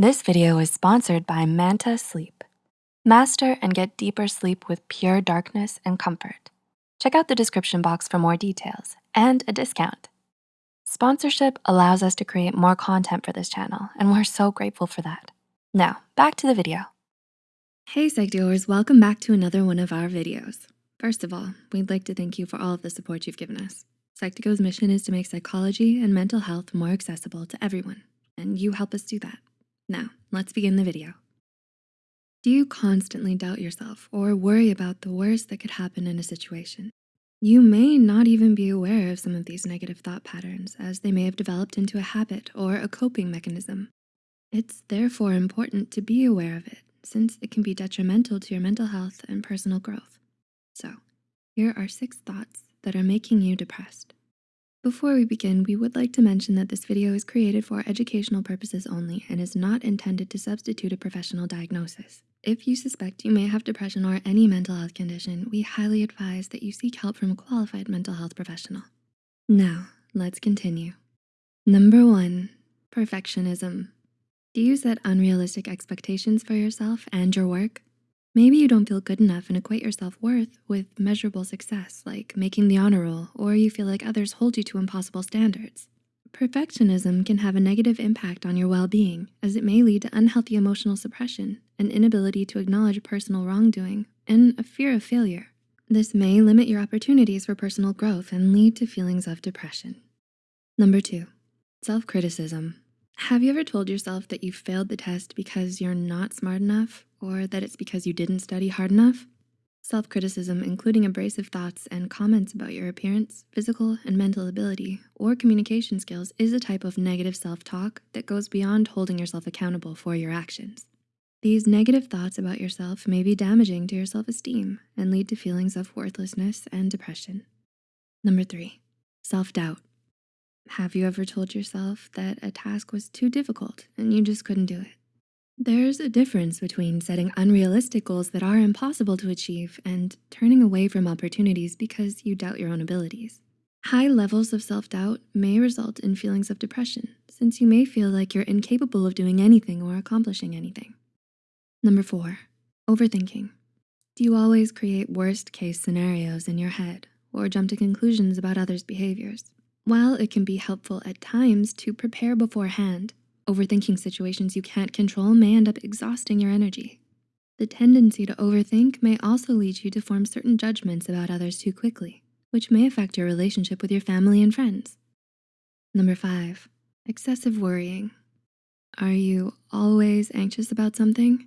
This video is sponsored by Manta Sleep. Master and get deeper sleep with pure darkness and comfort. Check out the description box for more details and a discount. Sponsorship allows us to create more content for this channel, and we're so grateful for that. Now, back to the video. Hey Psych2Goers, welcome back to another one of our videos. First of all, we'd like to thank you for all of the support you've given us. Psych2Go's mission is to make psychology and mental health more accessible to everyone, and you help us do that. Now, let's begin the video. Do you constantly doubt yourself or worry about the worst that could happen in a situation? You may not even be aware of some of these negative thought patterns as they may have developed into a habit or a coping mechanism. It's therefore important to be aware of it since it can be detrimental to your mental health and personal growth. So here are six thoughts that are making you depressed. Before we begin, we would like to mention that this video is created for educational purposes only and is not intended to substitute a professional diagnosis. If you suspect you may have depression or any mental health condition, we highly advise that you seek help from a qualified mental health professional. Now, let's continue. Number one, perfectionism. Do you set unrealistic expectations for yourself and your work? Maybe you don't feel good enough and equate your self-worth with measurable success like making the honor roll, or you feel like others hold you to impossible standards. Perfectionism can have a negative impact on your well-being as it may lead to unhealthy emotional suppression, an inability to acknowledge personal wrongdoing, and a fear of failure. This may limit your opportunities for personal growth and lead to feelings of depression. Number two, self-criticism. Have you ever told yourself that you failed the test because you're not smart enough or that it's because you didn't study hard enough? Self-criticism, including abrasive thoughts and comments about your appearance, physical and mental ability, or communication skills is a type of negative self-talk that goes beyond holding yourself accountable for your actions. These negative thoughts about yourself may be damaging to your self-esteem and lead to feelings of worthlessness and depression. Number three, self-doubt. Have you ever told yourself that a task was too difficult and you just couldn't do it? There's a difference between setting unrealistic goals that are impossible to achieve and turning away from opportunities because you doubt your own abilities. High levels of self-doubt may result in feelings of depression since you may feel like you're incapable of doing anything or accomplishing anything. Number four, overthinking. Do you always create worst case scenarios in your head or jump to conclusions about others' behaviors? While it can be helpful at times to prepare beforehand, overthinking situations you can't control may end up exhausting your energy. The tendency to overthink may also lead you to form certain judgments about others too quickly, which may affect your relationship with your family and friends. Number five, excessive worrying. Are you always anxious about something?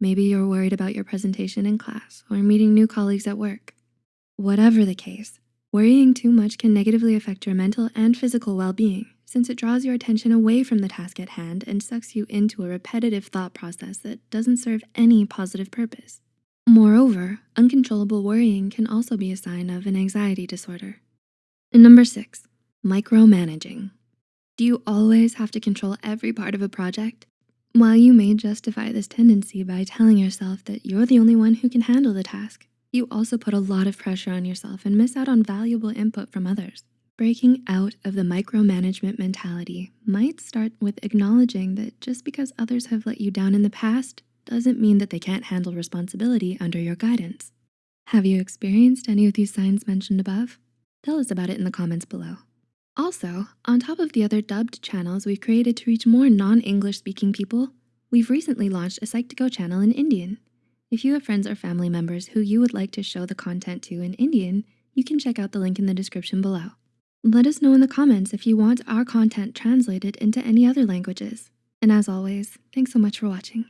Maybe you're worried about your presentation in class or meeting new colleagues at work. Whatever the case, Worrying too much can negatively affect your mental and physical well-being since it draws your attention away from the task at hand and sucks you into a repetitive thought process that doesn't serve any positive purpose. Moreover, uncontrollable worrying can also be a sign of an anxiety disorder. And number six, micromanaging. Do you always have to control every part of a project? While you may justify this tendency by telling yourself that you're the only one who can handle the task, you also put a lot of pressure on yourself and miss out on valuable input from others. Breaking out of the micromanagement mentality might start with acknowledging that just because others have let you down in the past doesn't mean that they can't handle responsibility under your guidance. Have you experienced any of these signs mentioned above? Tell us about it in the comments below. Also, on top of the other dubbed channels we've created to reach more non-English speaking people, we've recently launched a Psych2Go channel in Indian. If you have friends or family members who you would like to show the content to in Indian, you can check out the link in the description below. Let us know in the comments if you want our content translated into any other languages. And as always, thanks so much for watching.